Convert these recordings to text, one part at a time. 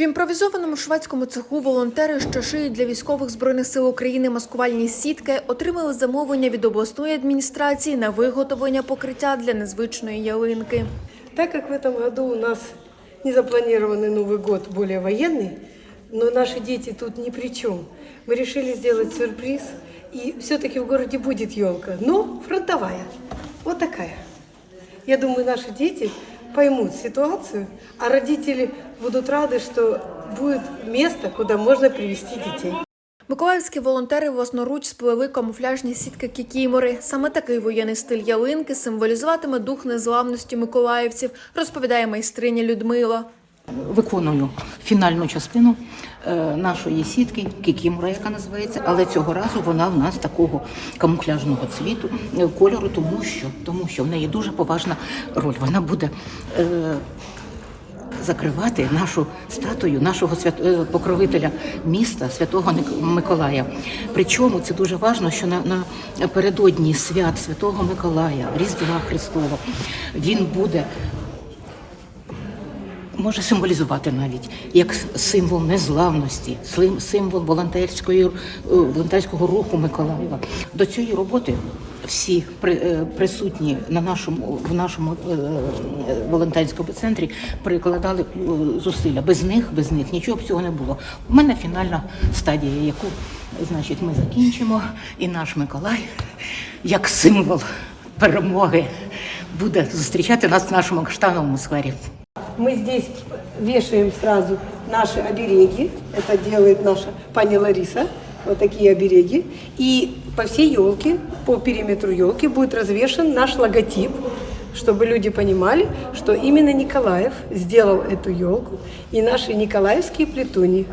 В імпровізованому шведському цеху волонтери, що шиють для військових збройних сил України маскувальні сітки, отримали замовлення від обласної адміністрації на виготовлення покриття для незвичної ялинки. Так как в этом году у нас не запланированный Новый год более военный, но наши дети тут ни при чем, мы решили сделать сюрприз, и все-таки в городе будет елка, но фронтовая, вот такая. Я думаю, наши дети поймут ситуацию, а родители будут рады, что будет место, куда можно привести детей. Миколаївські волонтери власноруч сплели камуфляжні сітки кікімори. Саме такий воєнний стиль ялинки символізуватиме дух незламності миколаївців, розповідає майстриня Людмила. Виконую фінальну частину е, нашої сітки, кікімора, яка називається, але цього разу вона в нас такого камуфляжного цвіту, е, кольору, тому що, тому що в неї дуже поважна роль. Вона буде е, закривати нашу статую, нашого свят... е, покровителя міста, святого Миколая. Причому це дуже важливо, що на, напередодні свят Святого Миколая, Різдва Христова, він буде може символізувати навіть як символ незламності, слим- символ волонтерської е, волонтерського руху Миколаєва. До цієї роботи всі е, присутні на нашому в нашому е, волонтерському центрі прикладали зусилля. Без них, без них нічого б цього не було. У мене фінальна стадія, яку значить ми закінчимо, і наш Миколай як символ перемоги буде зустрічати нас в нашому каштановому сквері. Мы здесь вешаем сразу наши обереги. Это делает наша пани Лариса. Вот такие обереги. И по всей елке, по периметру елки будет развешен наш логотип, чтобы люди понимали, что именно Николаев сделал эту елку и наши николаевские плетуни.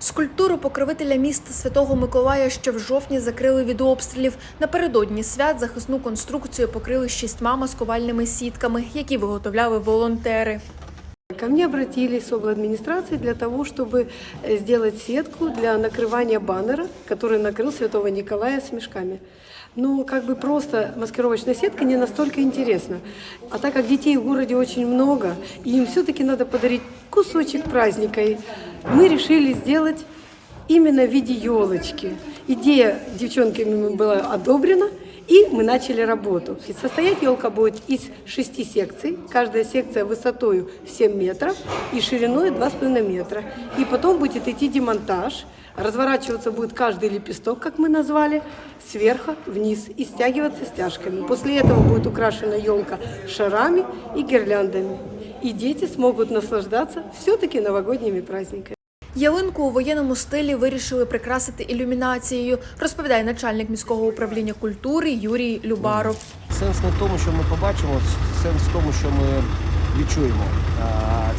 Скульптуру покровителя міста Святого Миколая ще в жовтні закрили від обстрілів. Напередодні свят захисну конструкцію покрили шістьма маскувальними сітками, які виготовляли волонтери. Ко мне обратились с администрации для того, чтобы э, сделать сетку для накрывания баннера, который накрыл Святого Николая с мешками. Ну, как бы просто маскировочная сетка не настолько интересна. А так как детей в городе очень много, и им все-таки надо подарить кусочек праздника, мы решили сделать именно в виде елочки. Идея девчонками была одобрена, и мы начали работу. И состоять елка будет из шести секций. Каждая секция высотою в 7 метров и шириной 2,5 метра. И потом будет идти демонтаж. Разворачиваться будет каждый лепесток, как мы назвали, сверху вниз и стягиваться стяжками. После этого будет украшена елка шарами и гирляндами. И дети смогут наслаждаться все-таки новогодними праздниками. Ялинку у воєнному стилі вирішили прикрасити ілюмінацією, розповідає начальник міського управління культури Юрій Любаров. Сенс не в тому, що ми побачимо, сенс в тому, що ми відчуємо.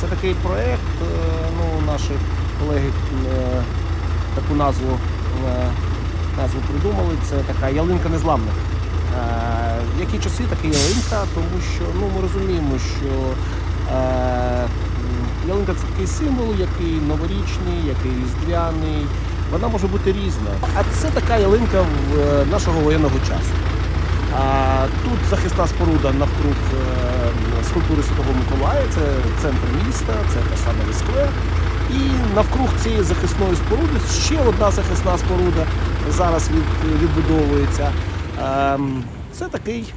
Це такий проєкт, е, ну, наші колеги е, таку назву, е, назву придумали. Це така ялинка незламних. Які часи така ялинка, тому що ну, ми розуміємо, що ялинка це такий символ, який новорічний, який різдвяний. Вона може бути різна. А це така ялинка е, нашого воєнного часу. Тут захисна споруда навкруг е, скульптури Святого Миколая, це центр міста, це Кашановий сквер. І навкруг цієї захисної споруди ще одна захисна споруда зараз відбудовується. Ем, Це такий,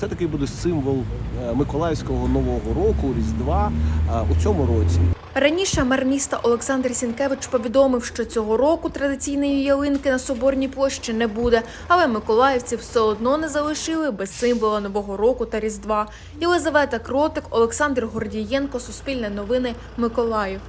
це такий буде символ е, Миколаївського Нового року, Різдва е, у цьому році. Раніше мер міста Олександр Сінкевич повідомив, що цього року традиційної ялинки на Соборній площі не буде, але миколаївці все одно не залишили без символа Нового року та Різдва. Єлизавета Кротик, Олександр Гордієнко, Суспільне новини, Миколаїв.